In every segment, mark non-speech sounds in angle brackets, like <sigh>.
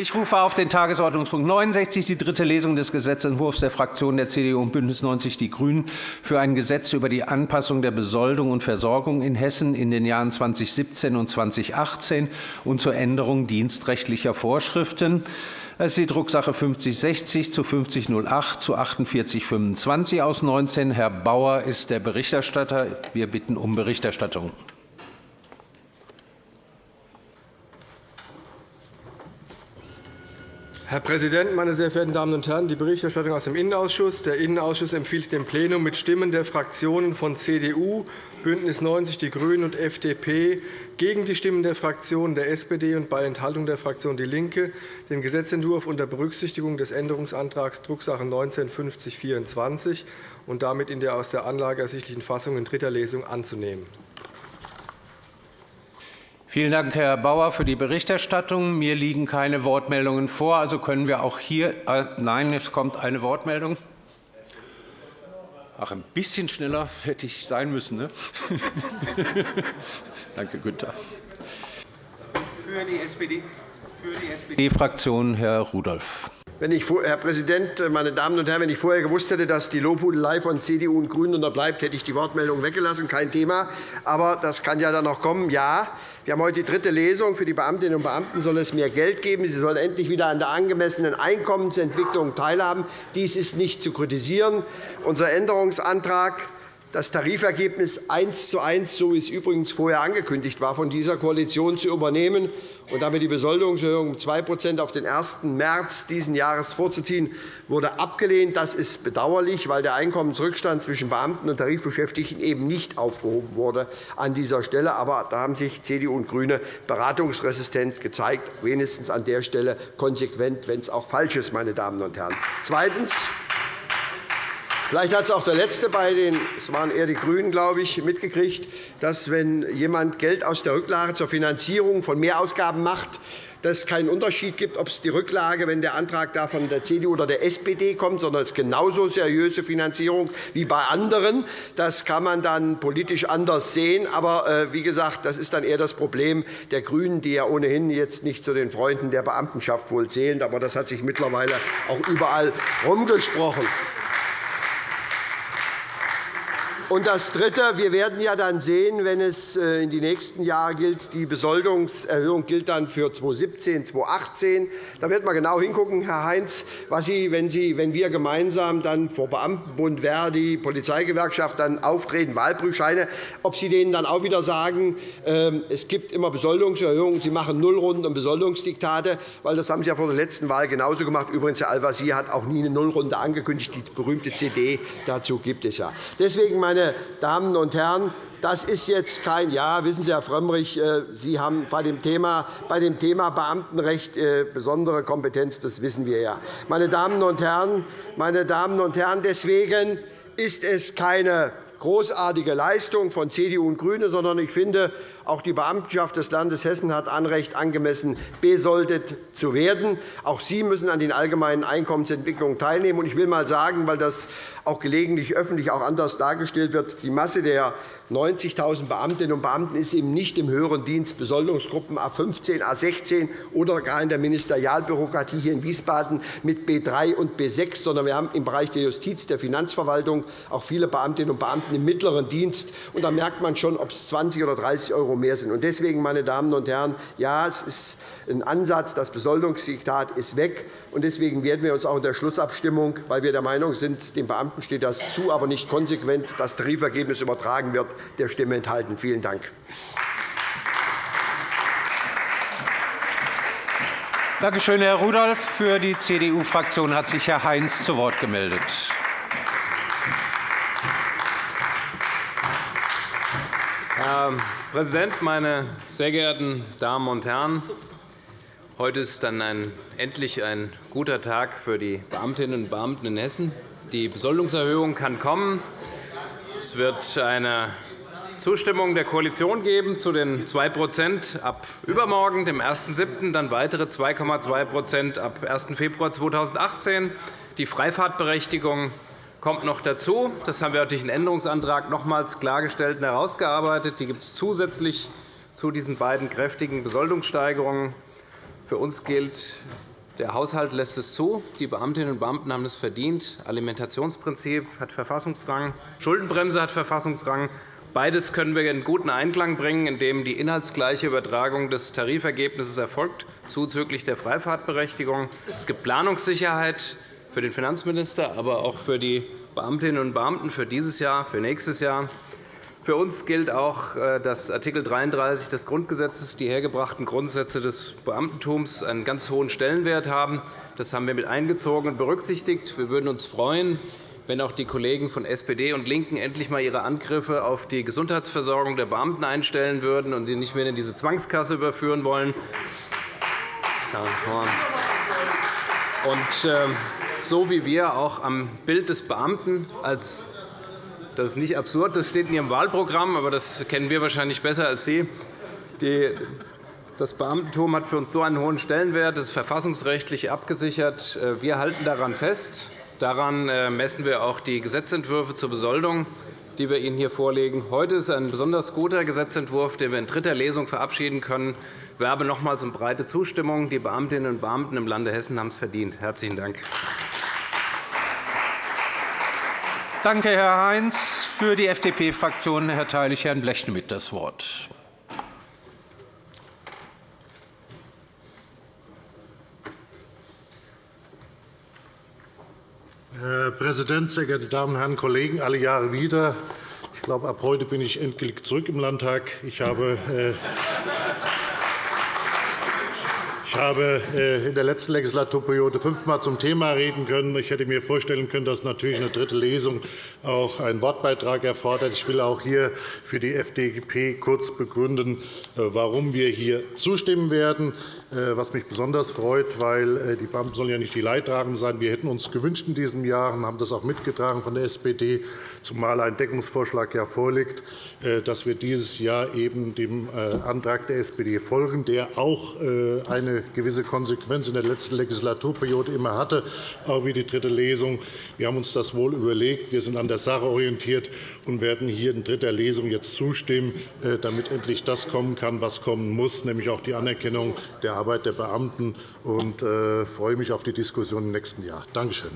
Ich rufe auf den Tagesordnungspunkt 69, die dritte Lesung des Gesetzentwurfs der Fraktionen der CDU und BÜNDNIS 90 die GRÜNEN für ein Gesetz über die Anpassung der Besoldung und Versorgung in Hessen in den Jahren 2017 und 2018 und zur Änderung dienstrechtlicher Vorschriften. Das ist die Drucksache 5060 zu 5008 zu 4825 aus 19. Herr Bauer ist der Berichterstatter. Wir bitten um Berichterstattung. Herr Präsident, meine sehr verehrten Damen und Herren! Die Berichterstattung aus dem Innenausschuss. Der Innenausschuss empfiehlt dem Plenum mit Stimmen der Fraktionen von CDU, BÜNDNIS 90 die GRÜNEN und FDP gegen die Stimmen der Fraktionen der SPD und bei Enthaltung der Fraktion DIE LINKE, den Gesetzentwurf unter Berücksichtigung des Änderungsantrags Drucksache 19-5024 und damit in der aus der Anlage ersichtlichen Fassung in dritter Lesung anzunehmen. Vielen Dank, Herr Bauer, für die Berichterstattung. Mir liegen keine Wortmeldungen vor. Also können wir auch hier. Äh, nein, es kommt eine Wortmeldung. Ach, ein bisschen schneller hätte ich sein müssen. Ne? <laughs> Danke, Günther. Für die SPD-Fraktion Herr Rudolph. Wenn ich, Herr Präsident, meine Damen und Herren! Wenn ich vorher gewusst hätte, dass die Lobhudelei von CDU und GRÜNEN unterbleibt, hätte ich die Wortmeldung weggelassen. Kein Thema. Aber das kann ja dann noch kommen. Ja, wir haben heute die dritte Lesung. Für die Beamtinnen und Beamten soll es mehr Geld geben. Sie sollen endlich wieder an der angemessenen Einkommensentwicklung teilhaben. Dies ist nicht zu kritisieren. Unser Änderungsantrag das Tarifergebnis eins zu eins, so wie es übrigens vorher angekündigt war, von dieser Koalition zu übernehmen und damit die Besoldungserhöhung um 2 auf den 1. März dieses Jahres vorzuziehen, wurde abgelehnt. Das ist bedauerlich, weil der Einkommensrückstand zwischen Beamten und Tarifbeschäftigten eben nicht aufgehoben wurde an dieser Stelle. Aber da haben sich CDU und GRÜNE beratungsresistent gezeigt, wenigstens an der Stelle konsequent, wenn es auch falsch ist. Meine Damen und Herren. Zweitens. Vielleicht hat es auch der Letzte bei den, es waren eher die GRÜNEN, glaube ich, mitgekriegt, dass, wenn jemand Geld aus der Rücklage zur Finanzierung von Mehrausgaben macht, dass es keinen Unterschied gibt, ob es die Rücklage, wenn der Antrag da von der CDU oder der SPD kommt, sondern es ist genauso seriöse Finanzierung wie bei anderen. Das kann man dann politisch anders sehen. Aber äh, wie gesagt, das ist dann eher das Problem der GRÜNEN, die ja ohnehin jetzt nicht zu den Freunden der Beamtenschaft wohl zählen. Aber das hat sich mittlerweile auch überall herumgesprochen. Und das Dritte. Wir werden ja dann sehen, wenn es äh, in die nächsten Jahre gilt, die Besoldungserhöhung gilt dann für 2017, 2018. Da wird man genau hingucken, Herr Heinz, was Sie, wenn, Sie, wenn wir gemeinsam dann vor Beamtenbund, Verdi, Polizeigewerkschaft dann auftreten, Wahlprüfscheine, ob Sie denen dann auch wieder sagen, ähm, es gibt immer Besoldungserhöhungen, Sie machen Nullrunden und Besoldungsdiktate, weil das haben Sie ja vor der letzten Wahl genauso gemacht. Übrigens, Herr Al-Wazir hat auch nie eine Nullrunde angekündigt. Die berühmte CD dazu gibt es ja. Deswegen, meine meine Damen und Herren, das ist jetzt kein Ja. Wissen Sie, Herr Frömmrich, äh, Sie haben bei dem Thema, bei dem Thema Beamtenrecht äh, besondere Kompetenz. Das wissen wir ja. Meine Damen und Herren, meine Damen und Herren deswegen ist es keine großartige Leistung von CDU und GRÜNE, sondern ich finde, auch die Beamtenschaft des Landes Hessen hat Anrecht, angemessen besoldet zu werden. Auch sie müssen an den allgemeinen Einkommensentwicklungen teilnehmen. Ich will einmal sagen, weil das auch gelegentlich öffentlich auch anders dargestellt wird, die Masse der 90.000 Beamtinnen und Beamten ist eben nicht im höheren Dienst Besoldungsgruppen A 15, A 16 oder gar in der Ministerialbürokratie hier in Wiesbaden mit B 3 und B 6, sondern wir haben im Bereich der Justiz, der Finanzverwaltung auch viele Beamtinnen und Beamten im mittleren Dienst. Und da merkt man schon, ob es 20 oder 30 € mehr sind. Deswegen, meine Damen und Herren, ja, es ist ein Ansatz, das Besoldungsdiktat ist weg. Und deswegen werden wir uns auch in der Schlussabstimmung, weil wir der Meinung sind, den Beamten steht das zu, aber nicht konsequent das Tarifergebnis übertragen wird, der Stimme enthalten. Vielen Dank. Danke schön, Herr Rudolph. Für die CDU-Fraktion hat sich Herr Heinz zu Wort gemeldet. Herr Präsident, meine sehr geehrten Damen und Herren! Heute ist dann ein, endlich ein guter Tag für die Beamtinnen und Beamten in Hessen. Die Besoldungserhöhung kann kommen. Es wird eine Zustimmung der Koalition geben zu den 2% ab übermorgen, dem 1.7., dann weitere 2,2% ab 1. Februar 2018. Die Freifahrtberechtigung kommt noch dazu. Das haben wir durch den Änderungsantrag nochmals klargestellt und herausgearbeitet. Die gibt es zusätzlich zu diesen beiden kräftigen Besoldungssteigerungen. Für uns gilt Der Haushalt lässt es zu. Die Beamtinnen und Beamten haben es verdient. Alimentationsprinzip hat Verfassungsrang. Schuldenbremse hat Verfassungsrang. Beides können wir in guten Einklang bringen, indem die inhaltsgleiche Übertragung des Tarifergebnisses erfolgt, zuzüglich der Freifahrtberechtigung. Es gibt Planungssicherheit für den Finanzminister, aber auch für die Beamtinnen und Beamten für dieses Jahr, für nächstes Jahr. Für uns gilt auch, äh, dass Art. 33 des Grundgesetzes die hergebrachten Grundsätze des Beamtentums einen ganz hohen Stellenwert haben. Das haben wir mit eingezogen und berücksichtigt. Wir würden uns freuen, wenn auch die Kollegen von SPD und LINKEN endlich einmal ihre Angriffe auf die Gesundheitsversorgung der Beamten einstellen würden und sie nicht mehr in diese Zwangskasse überführen wollen. Und ähm, so wie wir auch am Bild des Beamten als das ist nicht absurd, das steht in Ihrem Wahlprogramm, aber das kennen wir wahrscheinlich besser als Sie. Das Beamtentum hat für uns so einen hohen Stellenwert, das ist verfassungsrechtlich abgesichert. Wir halten daran fest. Daran äh, messen wir auch die Gesetzentwürfe zur Besoldung, die wir Ihnen hier vorlegen. Heute ist ein besonders guter Gesetzentwurf, den wir in dritter Lesung verabschieden können. Ich werbe nochmals um breite Zustimmung. Die Beamtinnen und Beamten im Lande Hessen haben es verdient. – Herzlichen Dank. Danke, Herr Heinz. Für die FDP-Fraktion erteile ich Herrn Blechschmidt das Wort. Herr Präsident, sehr geehrte Damen und Herren Kollegen! Alle Jahre wieder. Ich glaube, ab heute bin ich endgültig zurück im Landtag. Ich habe äh, ich habe äh, in der letzten Legislaturperiode fünfmal zum Thema reden können. Ich hätte mir vorstellen können, dass natürlich eine dritte Lesung auch einen Wortbeitrag erfordert. Ich will auch hier für die FDP kurz begründen, äh, warum wir hier zustimmen werden. Äh, was mich besonders freut, weil die Beamten sollen ja nicht die Leidtragenden sein. Wir hätten uns gewünscht in diesem Jahr und haben das auch mitgetragen von der SPD, zumal ein Deckungsvorschlag ja vorliegt, dass wir dieses Jahr eben dem Antrag der SPD folgen, der auch eine gewisse Konsequenz in der letzten Legislaturperiode immer hatte, auch wie die dritte Lesung. Wir haben uns das wohl überlegt. Wir sind an der Sache orientiert und werden hier in dritter Lesung jetzt zustimmen, äh, damit endlich das kommen kann, was kommen muss, nämlich auch die Anerkennung der Arbeit der Beamten. Ich äh, freue mich auf die Diskussion im nächsten Jahr. Danke schön.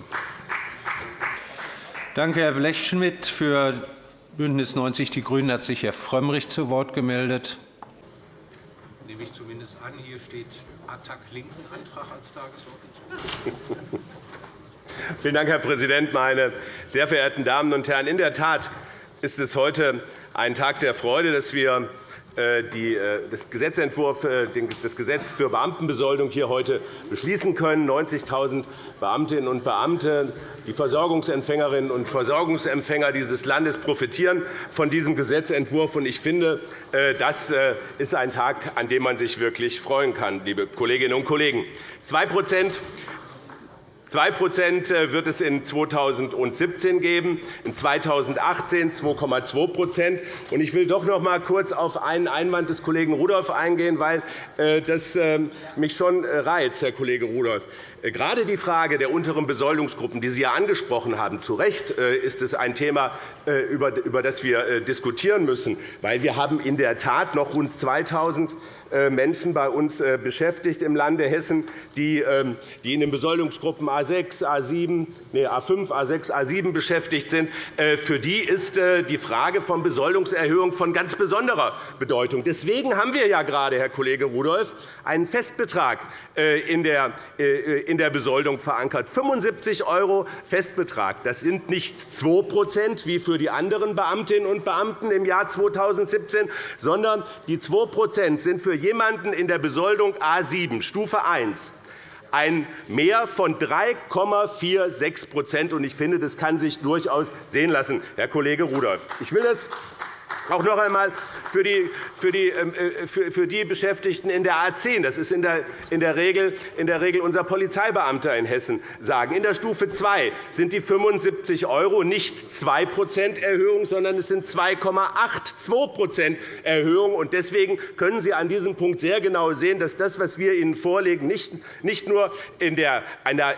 Danke, Herr Blechschmidt. Für BÜNDNIS 90 die GRÜNEN hat sich Herr Frömmrich zu Wort gemeldet. Ich zumindest an. Hier steht Attac-Linken-Antrag als Tagesordnungspunkt. <laughs> Vielen Dank, Herr Präsident, meine sehr verehrten Damen und Herren! In der Tat ist es heute ein Tag der Freude, dass wir äh, äh, das Gesetzentwurf, äh, das Gesetz zur Beamtenbesoldung hier heute beschließen können. 90.000 Beamtinnen und Beamte, die Versorgungsempfängerinnen und Versorgungsempfänger dieses Landes profitieren von diesem Gesetzentwurf. Ich finde, das ist ein Tag, an dem man sich wirklich freuen kann, liebe Kolleginnen und Kollegen. 2 2% äh, wird es in 2017 geben, in 2018 2,2% Ich will doch noch einmal kurz auf einen Einwand des Kollegen Rudolph eingehen, weil äh, das ähm, mich schon reizt, Herr Kollege Rudolph. Äh, gerade die Frage der unteren Besoldungsgruppen, die Sie ja angesprochen haben, zu Recht ist es ein Thema, über das wir diskutieren müssen. weil Wir haben in der Tat noch rund 2.000 Menschen bei uns beschäftigt im Lande Hessen, die ähm, in den Besoldungsgruppen A 6 A7, nee, A5, A6, A7 beschäftigt sind, äh, für die ist äh, die Frage von Besoldungserhöhung von ganz besonderer Bedeutung. Deswegen haben wir ja gerade, Herr Kollege Rudolph, einen Festbetrag äh, in der Besoldung verankert. 75 € Festbetrag. Das sind nicht 2% wie für die anderen Beamtinnen und Beamten im Jahr 2017, sondern die 2% sind für jemanden in der Besoldung A 7, Stufe 1 ein Mehr von 3,46% Ich finde, das kann sich durchaus sehen lassen, Herr Kollege Rudolph. Ich will das auch noch einmal für die, für die, ähm, äh, für die Beschäftigten in der A 10, das ist in der, in, der Regel, in der Regel unser Polizeibeamter in Hessen, sagen. In der Stufe 2 sind die 75 € nicht 2% Erhöhung, sondern es sind 2,82% Erhöhung. Deswegen können Sie an diesem Punkt sehr genau sehen, dass das, was wir Ihnen vorlegen, nicht nur in der,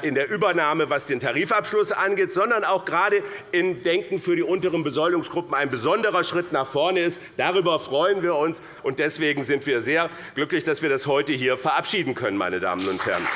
in der Übernahme, was den Tarifabschluss angeht, sondern auch gerade im Denken für die unteren Besoldungsgruppen ein besonderer Schritt nach vorne ist. Darüber freuen wir uns, und deswegen sind wir sehr glücklich, dass wir das heute hier verabschieden können. Meine Damen und Herren.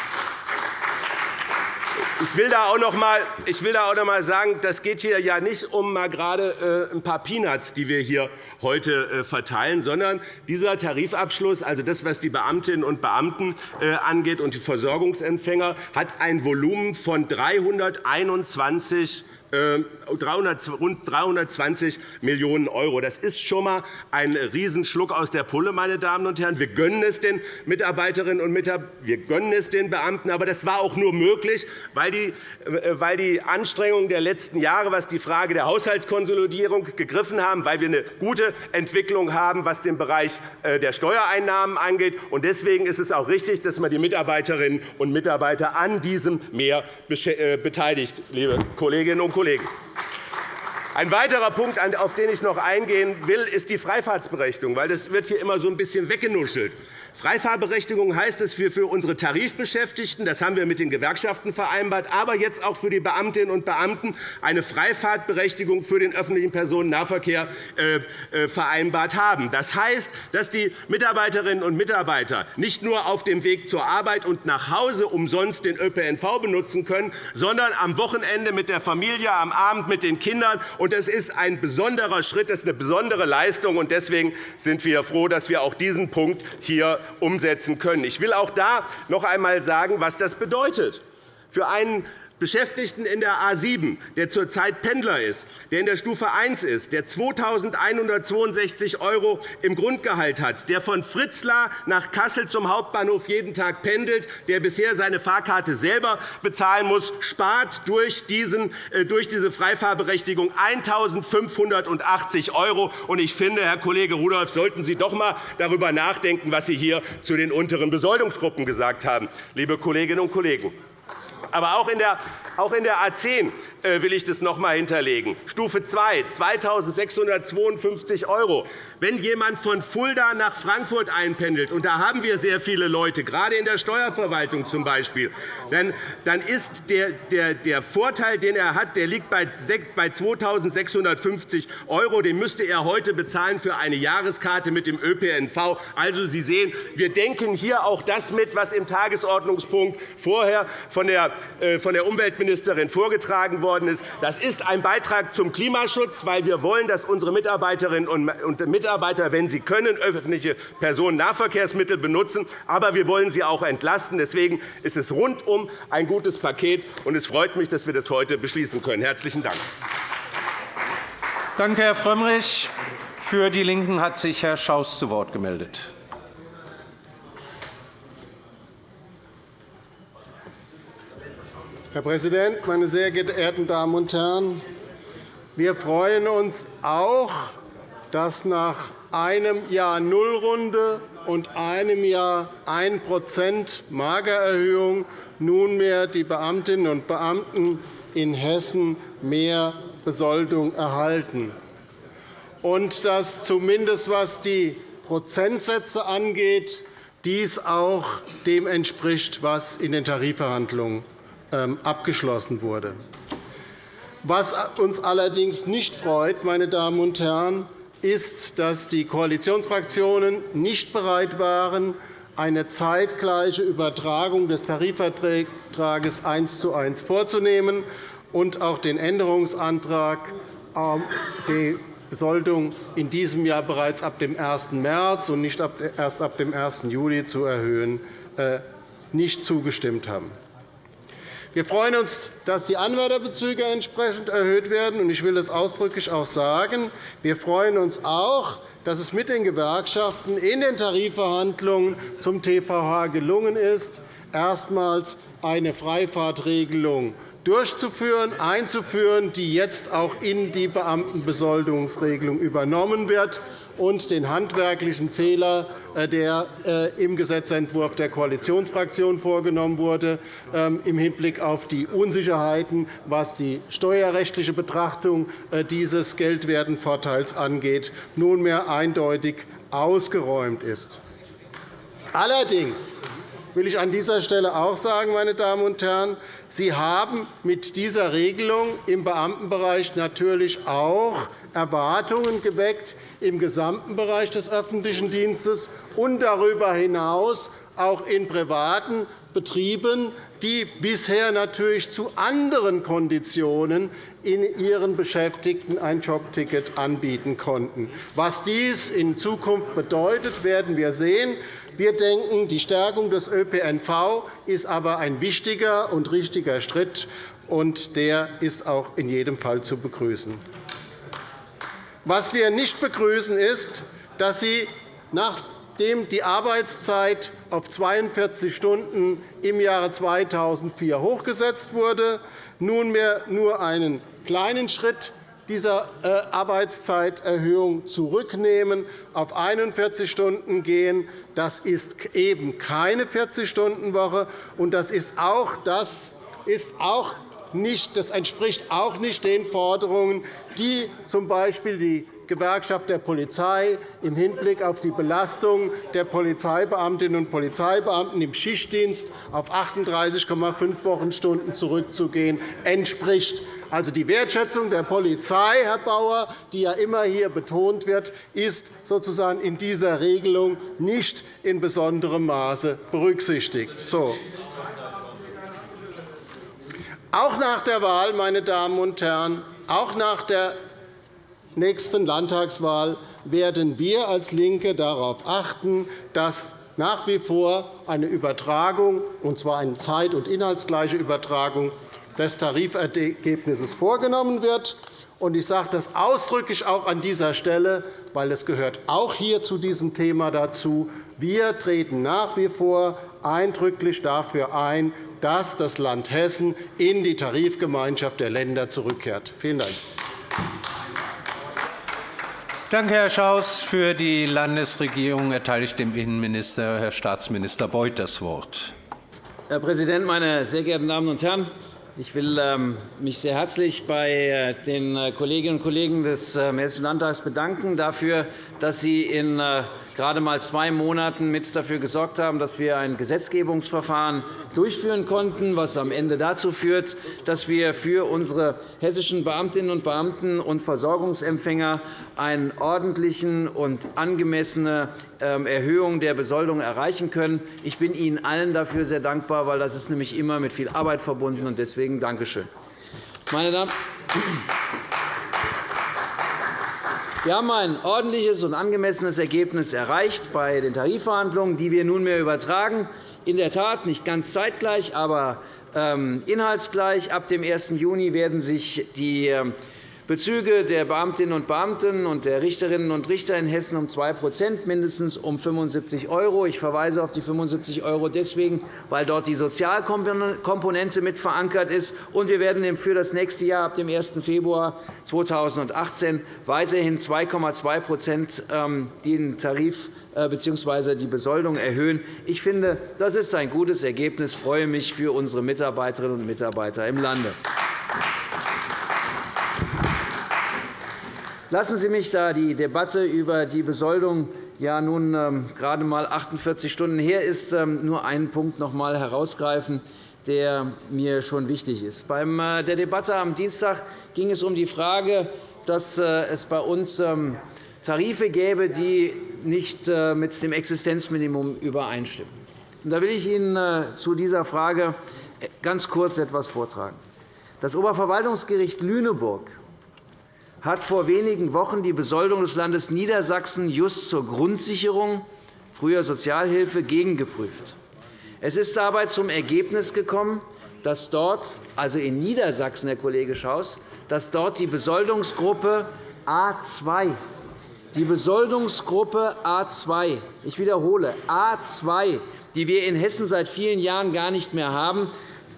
Ich will da auch noch einmal, ich will auch noch mal sagen, das geht hier ja nicht um mal gerade äh, ein paar Peanuts, die wir hier heute äh, verteilen, sondern dieser Tarifabschluss, also das, was die Beamtinnen und Beamten äh, angeht und die Versorgungsempfänger, hat ein Volumen von 321 300, ähm, rund 320 Millionen €. Das ist schon einmal ein Riesenschluck aus der Pulle, meine Damen und Herren. Wir gönnen es den Mitarbeiterinnen und Mitarbeitern, wir gönnen es den Beamten. Aber das war auch nur möglich, weil die, äh, weil die Anstrengungen der letzten Jahre, was die Frage der Haushaltskonsolidierung gegriffen haben, weil wir eine gute Entwicklung haben, was den Bereich äh, der Steuereinnahmen angeht. Deswegen ist es auch richtig, dass man die Mitarbeiterinnen und Mitarbeiter an diesem Mehr äh, beteiligt, liebe Kolleginnen und Kollegen. Kollegen. Ein weiterer Punkt, auf den ich noch eingehen will, ist die Freifahrtsberechtigung. Das wird hier immer so ein bisschen weggenuschelt. Freifahrberechtigung heißt, dass wir für unsere Tarifbeschäftigten, das haben wir mit den Gewerkschaften vereinbart, aber jetzt auch für die Beamtinnen und Beamten eine Freifahrtberechtigung für den öffentlichen Personennahverkehr äh, äh, vereinbart haben. Das heißt, dass die Mitarbeiterinnen und Mitarbeiter nicht nur auf dem Weg zur Arbeit und nach Hause umsonst den ÖPNV benutzen können, sondern am Wochenende mit der Familie, am Abend mit den Kindern. Das ist ein besonderer Schritt, das ist eine besondere Leistung. Deswegen sind wir froh, dass wir auch diesen Punkt hier umsetzen können. Ich will auch da noch einmal sagen, was das bedeutet. Für einen Beschäftigten in der A 7, der zurzeit Pendler ist, der in der Stufe 1 ist, der 2.162 € im Grundgehalt hat, der von Fritzlar nach Kassel zum Hauptbahnhof jeden Tag pendelt, der bisher seine Fahrkarte selber bezahlen muss, spart durch, diesen, äh, durch diese Freifahrberechtigung 1.580 €. Ich finde, Herr Kollege Rudolph, sollten Sie doch einmal darüber nachdenken, was Sie hier zu den unteren Besoldungsgruppen gesagt haben, liebe Kolleginnen und Kollegen. Aber auch in der, auch in der A 10 äh, will ich das noch einmal hinterlegen. Stufe 2, 2.652 €. Wenn jemand von Fulda nach Frankfurt einpendelt, und da haben wir sehr viele Leute, gerade in der Steuerverwaltung z. B., dann ist der, Vorteil, den er hat, der liegt bei 2.650 €. Den müsste er heute bezahlen für eine Jahreskarte mit dem ÖPNV. Also, Sie sehen, wir denken hier auch das mit, was im Tagesordnungspunkt vorher von der, äh, von der Umweltministerin vorgetragen worden ist. Das ist ein Beitrag zum Klimaschutz, weil wir wollen, dass unsere Mitarbeiterinnen und Mitarbeiter Mitarbeiter, wenn sie können, öffentliche Personennahverkehrsmittel benutzen. Aber wir wollen sie auch entlasten. Deswegen ist es rundum ein gutes Paket. und Es freut mich, dass wir das heute beschließen können. – Herzlichen Dank. Danke, Herr Frömmrich. Für die LINKEN hat sich Herr Schaus zu Wort gemeldet. Herr Präsident, meine sehr geehrten Damen und Herren! Wir freuen uns auch, dass nach einem Jahr Nullrunde und einem Jahr 1% Magererhöhung nunmehr die Beamtinnen und Beamten in Hessen mehr Besoldung erhalten und dass zumindest was die Prozentsätze angeht, dies auch dem entspricht, was in den Tarifverhandlungen ähm, abgeschlossen wurde. Was uns allerdings nicht freut, meine Damen und Herren, ist, dass die Koalitionsfraktionen nicht bereit waren, eine zeitgleiche Übertragung des Tarifvertrags eins zu eins vorzunehmen und auch den Änderungsantrag, ähm, die Besoldung in diesem Jahr bereits ab dem 1. März und nicht erst ab dem 1. Juli zu erhöhen, äh, nicht zugestimmt haben. Wir freuen uns, dass die Anwärterbezüge entsprechend erhöht werden. Ich will das ausdrücklich auch sagen. Wir freuen uns auch, dass es mit den Gewerkschaften in den Tarifverhandlungen zum TVH gelungen ist, erstmals eine Freifahrtregelung durchzuführen, einzuführen, die jetzt auch in die Beamtenbesoldungsregelung übernommen wird und den handwerklichen Fehler, äh, der äh, im Gesetzentwurf der Koalitionsfraktion vorgenommen wurde, ähm, im Hinblick auf die Unsicherheiten, was die steuerrechtliche Betrachtung äh, dieses Geldwertenvorteils angeht, nunmehr eindeutig ausgeräumt ist. Allerdings will ich an dieser Stelle auch sagen, meine Damen und Herren, Sie haben mit dieser Regelung im Beamtenbereich natürlich auch Erwartungen geweckt im gesamten Bereich des öffentlichen Dienstes und darüber hinaus auch in privaten Betrieben, die bisher natürlich zu anderen Konditionen in ihren Beschäftigten ein Jobticket anbieten konnten. Was dies in Zukunft bedeutet, werden wir sehen. Wir denken, die Stärkung des ÖPNV ist aber ein wichtiger und richtiger Schritt, und der ist auch in jedem Fall zu begrüßen. Was wir nicht begrüßen, ist, dass Sie nachdem die Arbeitszeit auf 42 Stunden im Jahre 2004 hochgesetzt wurde, nunmehr nur einen kleinen Schritt dieser äh, Arbeitszeiterhöhung zurücknehmen, auf 41 Stunden gehen. Das ist eben keine 40-Stunden-Woche, und das ist auch, das ist auch nicht, das entspricht auch nicht den Forderungen, die z. B. die Gewerkschaft der Polizei im Hinblick auf die Belastung der Polizeibeamtinnen und Polizeibeamten im Schichtdienst auf 38,5 Wochenstunden zurückzugehen, entspricht. Also die Wertschätzung der Polizei, Herr Bauer, die ja immer hier betont wird, ist sozusagen in dieser Regelung nicht in besonderem Maße berücksichtigt. So. Auch nach der Wahl, meine Damen und Herren, auch nach der nächsten Landtagswahl werden wir als LINKE darauf achten, dass nach wie vor eine Übertragung, und zwar eine zeit- und inhaltsgleiche Übertragung des Tarifergebnisses vorgenommen wird. Ich sage das ausdrücklich auch an dieser Stelle, weil es gehört auch hier zu diesem Thema dazu. Wir treten nach wie vor eindrücklich dafür ein, dass das Land Hessen in die Tarifgemeinschaft der Länder zurückkehrt. Vielen Dank. Danke, Herr Schaus. Für die Landesregierung erteile ich dem Innenminister, Herr Staatsminister Beuth, das Wort. Herr Präsident, meine sehr geehrten Damen und Herren! Ich will ähm, mich sehr herzlich bei äh, den äh, Kolleginnen und Kollegen des äh, Hessischen Landtags bedanken dafür, dass Sie in gerade einmal zwei Monaten mit dafür gesorgt haben, dass wir ein Gesetzgebungsverfahren durchführen konnten, was am Ende dazu führt, dass wir für unsere hessischen Beamtinnen und Beamten und Versorgungsempfänger eine ordentliche und angemessene ähm, Erhöhung der Besoldung erreichen können. Ich bin Ihnen allen dafür sehr dankbar, weil das ist nämlich immer mit viel Arbeit verbunden ist. Deswegen danke schön. Meine Damen wir haben ein ordentliches und angemessenes Ergebnis erreicht bei den Tarifverhandlungen, die wir nunmehr übertragen. In der Tat nicht ganz zeitgleich, aber ähm, inhaltsgleich. Ab dem 1. Juni werden sich die ähm, Bezüge der Beamtinnen und Beamten und der Richterinnen und Richter in Hessen um 2% mindestens um 75 €. Ich verweise auf die 75 € deswegen, weil dort die Sozialkomponente mit verankert ist. Und wir werden für das nächste Jahr ab dem 1. Februar 2018 weiterhin 2,2% ähm, den Tarif äh, bzw. die Besoldung erhöhen. Ich finde, das ist ein gutes Ergebnis. Ich freue mich für unsere Mitarbeiterinnen und Mitarbeiter im Lande. Lassen Sie mich da die Debatte über die Besoldung ja nun ähm, gerade einmal 48 Stunden her ist, ähm, nur einen Punkt noch einmal herausgreifen, der mir schon wichtig ist. Bei äh, der Debatte am Dienstag ging es um die Frage, dass äh, es bei uns ähm, Tarife gäbe, die nicht äh, mit dem Existenzminimum übereinstimmen. Da will ich Ihnen zu dieser Frage ganz kurz etwas vortragen. Das Oberverwaltungsgericht Lüneburg hat vor wenigen Wochen die Besoldung des Landes Niedersachsen just zur Grundsicherung, früher Sozialhilfe, gegengeprüft. Es ist dabei zum Ergebnis gekommen, dass dort, also in Niedersachsen, Herr Kollege Schaus, dass dort die Besoldungsgruppe A 2 die Besoldungsgruppe A 2 ich wiederhole, A 2 die wir in Hessen seit vielen Jahren gar nicht mehr haben,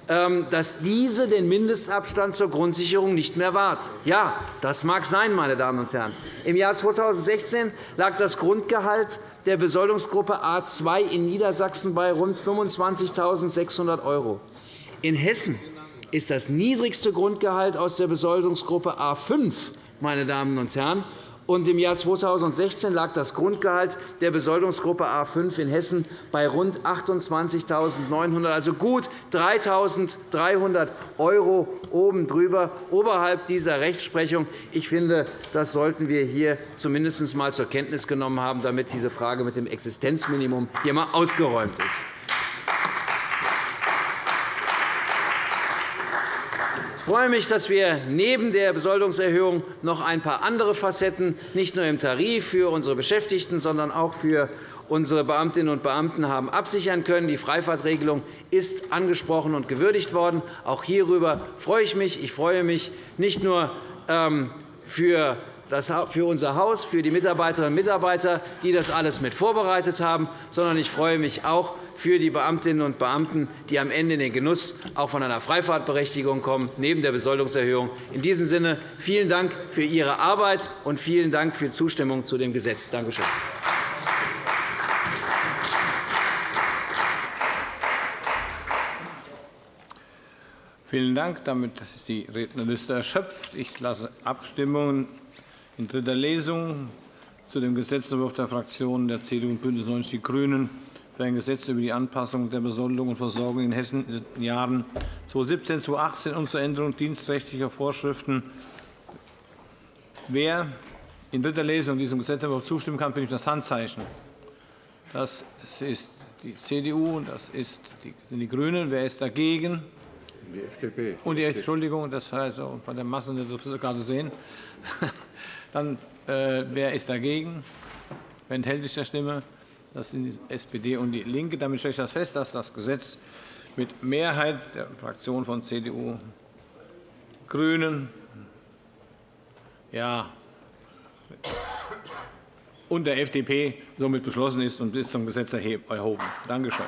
dass diese den Mindestabstand zur Grundsicherung nicht mehr wahrt. Ja, das mag sein, meine Damen und Herren. Im Jahr 2016 lag das Grundgehalt der Besoldungsgruppe A 2 in Niedersachsen bei rund 25.600 €. In Hessen ist das niedrigste Grundgehalt aus der Besoldungsgruppe A 5 meine Damen und Herren, und Im Jahr 2016 lag das Grundgehalt der Besoldungsgruppe A 5 in Hessen bei rund 28.900 €, also gut 3.300 € oben drüber, oberhalb dieser Rechtsprechung. Ich finde, das sollten wir hier zumindest einmal zur Kenntnis genommen haben, damit diese Frage mit dem Existenzminimum hier einmal ausgeräumt ist. Freue mich, dass wir neben der Besoldungserhöhung noch ein paar andere Facetten, nicht nur im Tarif für unsere Beschäftigten, sondern auch für unsere Beamtinnen und Beamten haben absichern können. Die Freifahrtregelung ist angesprochen und gewürdigt worden. Auch hierüber freue ich mich. Ich freue mich nicht nur ähm, für für unser Haus, für die Mitarbeiterinnen und Mitarbeiter, die das alles mit vorbereitet haben, sondern ich freue mich auch für die Beamtinnen und Beamten, die am Ende in den Genuss auch von einer Freifahrtberechtigung kommen, neben der Besoldungserhöhung. In diesem Sinne vielen Dank für Ihre Arbeit und vielen Dank für die Zustimmung zu dem Gesetz. Danke schön. Vielen Dank. Damit ist die Rednerliste erschöpft. Ich lasse Abstimmungen in dritter Lesung zu dem Gesetzentwurf der Fraktionen der CDU und BÜNDNIS 90 die GRÜNEN für ein Gesetz über die Anpassung der Besoldung und Versorgung in Hessen in den Jahren 2017 2018 und zur Änderung dienstrechtlicher Vorschriften. Wer in dritter Lesung diesem Gesetzentwurf zustimmen kann, bitte ich das Handzeichen. Das ist die CDU und das sind die GRÜNEN. Wer ist dagegen? Die FDP. Und die Entschuldigung, das heißt bei der Masse nicht so gerade sehen. Dann, äh, wer ist dagegen? Wer enthält sich der Stimme? Das sind die SPD und DIE LINKE. Damit stelle ich das fest, dass das Gesetz mit Mehrheit der Fraktionen von CDU, GRÜNEN ja, und der FDP somit beschlossen ist und ist zum Gesetz erhoben. Danke schön.